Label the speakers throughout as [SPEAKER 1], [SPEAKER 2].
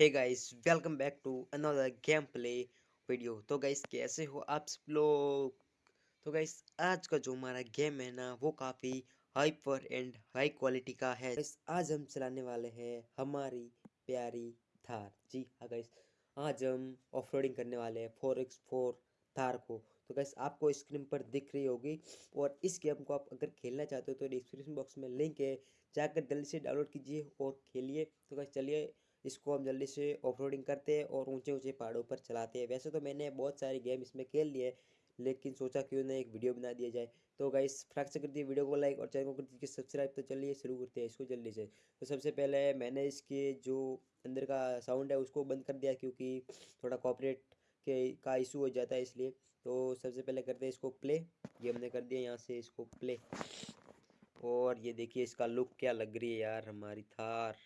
[SPEAKER 1] Hey guys welcome back to another game play video तो guys कैसे हो आप सब लोग? तो गाइस आज का जो हमारा गेम है ना, वो काफ़ी हाइपर एंड हाई क्वालिटी का है। गाइस आज हम चलाने वाले हैं हमारी प्यारी थार। जी हाँ गाइस आज हम ऑफ़ करने वाले हैं फोर एक्स फोर थार को। तो गैस आपको स्क्रीन पर दिख रही होगी और इस गेम को आप अगर खेलना चाहते हो तो डिस्क्रिप्शन बॉक्स में लिंक है। जाकर जल्दी से डाउनलोड कीजिए और खेलिए। तो गैस चलिए इसको हम जल्दी से ऑफ़ करते हैं और ऊँचे ऊँचे पहाड़ों पर चलाते हैं। वैसे तो मैंने बहुत सारे गेम इसमें खेल लिए लेकिन सोचा क्यों ना एक वीडियो बना दिया जाए। तो गाइस फ्रैक से कर दिए वीडियो को लाइक और चैनल को कर दीजिए सब्सक्राइब तो चलिए शुरू करते हैं इसको जल्दी से। तो सबसे पहले मैंने इसके जो अंदर का साउंड है उसको बंद कर दिया क्योंकि थोड़ा कॉपरेट के का इशू हो जाता है इसलिए। तो सबसे पहले करते हैं इसको प्ले ये हमने कर दिया यहाँ से इसको प्ले और ये देखिए इसका लुक क्या लग रही है यार, हमारी थार।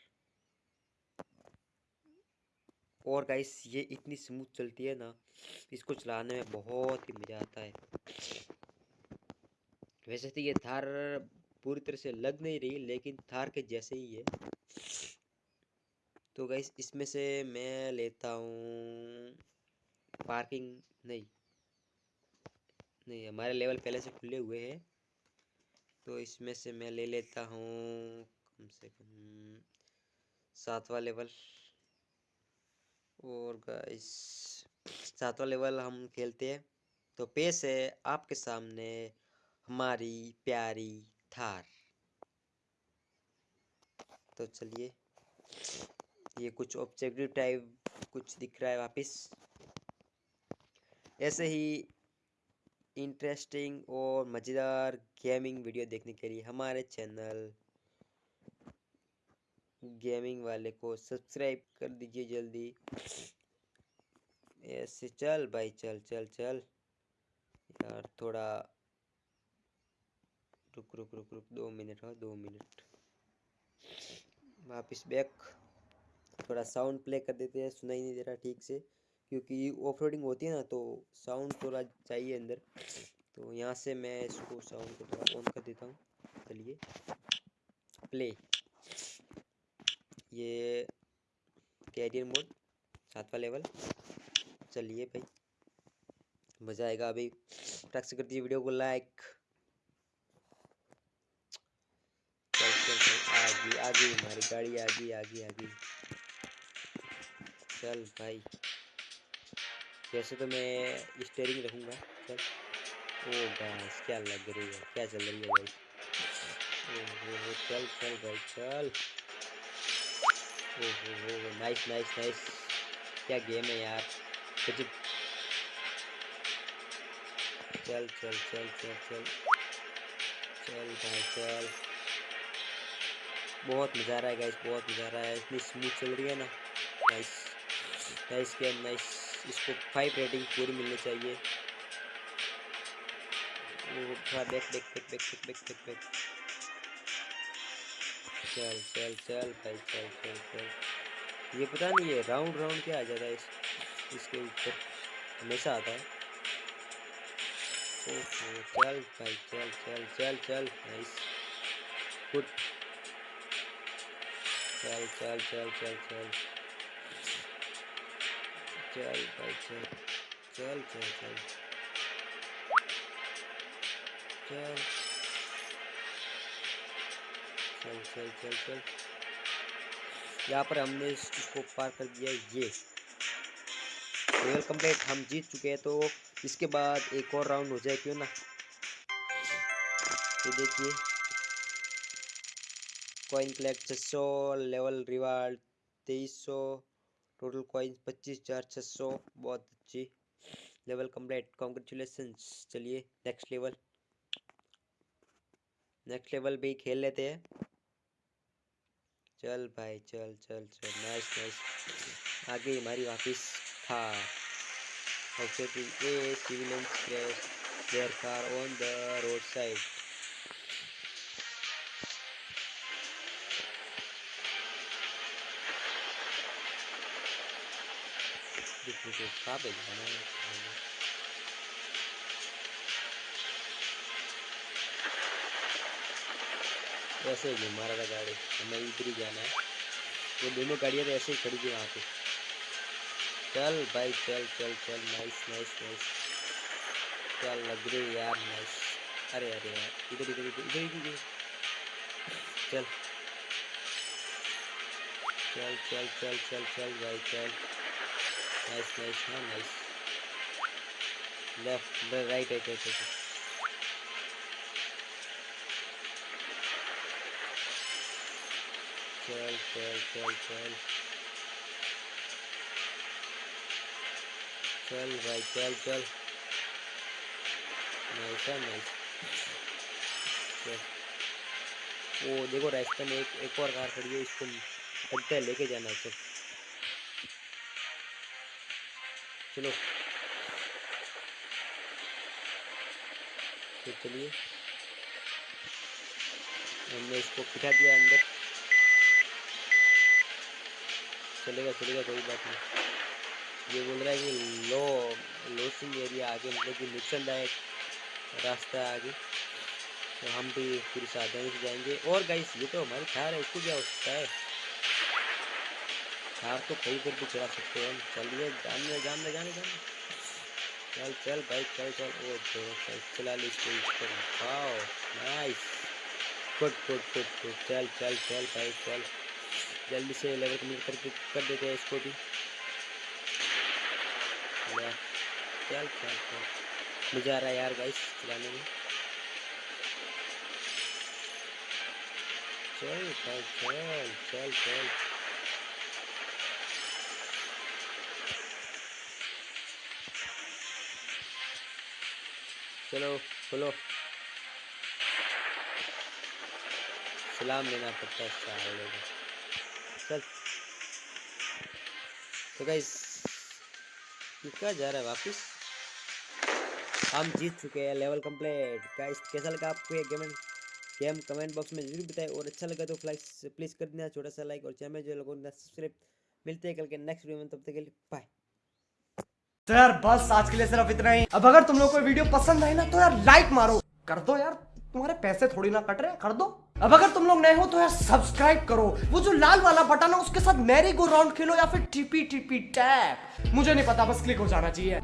[SPEAKER 1] और गाइस ये इतनी स्मूथ चलती है ना, इसको चलाने में बहुत ही मज़ा आता है। वैसे तो ये थार पूरी तरह से लग नहीं रही, लेकिन थार के जैसे ही है। तो गाइस इसमें से मैं लेता हूँ पार्किंग नहीं नहीं, हमारे लेवल पहले से खुले हुए हैं। तो इसमें से मैं ले लेता हूँ, कम से कम सातवा लेवल और गाइस सातवां लेवल हम खेलते हैं। तो पेश है आपके सामने हमारी प्यारी थार। तो चलिए, ये कुछ ऑब्जेक्टिव टाइप कुछ दिख रहा है वापस। ऐसे ही इंटरेस्टिंग और मज़ेदार गेमिंग वीडियो देखने के लिए हमारे चैनल गेमिंग वाले को सब्सक्राइब कर दीजिए जल्दी। ऐसे चल भाई, चल चल चल। यार थोड़ा रुक रुक रुक रुक, दो मिनट, हो, दो मिनट। वापिस बैक थोड़ा साउंड प्ले कर देते हैं, सुनाई नहीं दे रहा ठीक से, क्योंकि ऑफ़ होती है ना तो साउंड थोड़ा चाहिए अंदर। तो यहाँ से मैं इसको साउंड को थोड़ा ऑन कर देता हूँ। चलिए। प्ले ये कैरियर मोड, सातवां लेवल चलिए भाई, मज़ा आएगा अभी। टक से कर दीजिए वीडियो को लाइक आगे आगे, हमारी गाड़ी आगे आगे आगे। चल भाई। वैसे तो मैं स्टेयरिंग रखूँगा। चल। ओ गैस क्या लग रही है? क्या चल रही है भाई? ओ चल चल भाई, चल। नाइस नाइस नाइस क्या गेम है यार? कुछ चल चल चल चल चल। चल भाई, चल। बहुत मज़ा आ रहा है गाइस बहुत मज़ा आ रहा है। इतनी स्मूथ चल रही है ना। नाइस नाइस गेम नाइस इसको फाइव रेटिंग पूरी मिलनी चाहिए। वो थोड़ा back back back back back back back back चल चल चल भाई चल चल चल ये पता नहीं है राउंड राउंड क्या आ जाता है इस इसके ऊपर हमेशा आता है चल भाई चल चल चल चल नाइस गुड चल चल चल चल चल चल भाई चल चल चल चल चल चल चल चल चल। यहाँ पर हमने इसको पार कर दिया, ये। लेवल कंप्लीट हम जीत चुके हैं तो इसके बाद एक और राउंड हो जाए क्यों ना? ये देखिए। कॉइन कलेक्ट छः सौ लेवल रिवार्ड तेईस सौ टोटल कॉइन पच्चीस चार छः सौ, बहुत अच्छी। लेवल कंप्लीट कॉन्ग्रेचुलेसन चलिए नेक्स्ट लेवल नेक्स्ट लेवल भी खेल लेते हैं। चल भाई, चल चल चल। नाइस नाइस आगे हमारी वापिस था। Objective a civilians crash their car on the road side कहाँ पे जाना है। वैसे ही घुमा रहा था गाड़ी। हमें इधर ही जाना है। वो दोनों गाड़ियाँ तो ऐसे ही खड़ी थी वहाँ पे। चल भाई, चल चल चल। नाइस नाइस नाइस चल लग रही यार नाइस अरे अरे यार इधर इधर इधर इधर इधर चल। चल चल चल चल चल भाई, चल। नाइस नाइस हाँ nice left right right right right चल चल चल चल चल भाई चल चल नाइस है नाइस वो देखो रास्ते में एक एक और कार खड़ी है इसको लगता है लेके जाना है चल चलो तो चलिए हमने इसको पिटा दिया अंदर चलेगा चलेगा, कोई बात नहीं। ये बोल रहा है कि लो लोसिंग एरिया आगे मतलब कि नुकसानदायक रास्ता है आगे। तो हम भी पूरी सावधानी से जाएँगे। और गाइस ये तो हमारी कार है, इसको क्या हो सकता है? कार तो कहीं पर भी चला सकते हैं। चलिए, जाने जाने जाने जाने। चल चल, भाई, चल चल। ओ तो चल चला ली इसको इसको wow nice good good good good चल चल चल, भाई, चल। जल्दी से लेवल कंप्लीट करके कर देते हैं इसको भी। चल चल चल मज़ा आ रहा है यार गाइस चलाने में। चल भाई, चल चल चल। चलो खोलो सलाम लेना पड़ता है सारे चल। तो गाइस क्या जा रहा है वापस? हम जीत चुके हैं लेवल कंप्लीट गाइस कैसा लगा आपको ये गेम गेम कमेंट बॉक्स में ज़रूर बताएँ और अच्छा लगा तो फ्लाइक प्लीज़ कर देना छोटा सा लाइक और चैनल जो लोगों ने सब्सक्राइब मिलते हैं कल के नेक्स्ट वीडियो में, तब तक के लिए बाय
[SPEAKER 2] तो यार, बस आज के लिए सिर्फ़ इतना ही। अब अगर तुम लोग को वीडियो पसंद आई ना तो यार लाइक मारो। कर दो यार। तुम्हारे पैसे थोड़ी ना कट रहे कर दो। अब अगर तुम लोग नए हो तो यार सब्सक्राइब करो। वो जो लाल वाला बटन है, उसके साथ मैरी गो राउंड खेलो या फिर टीपी टीपी टैप मुझे नहीं पता, बस क्लिक हो जाना चाहिए।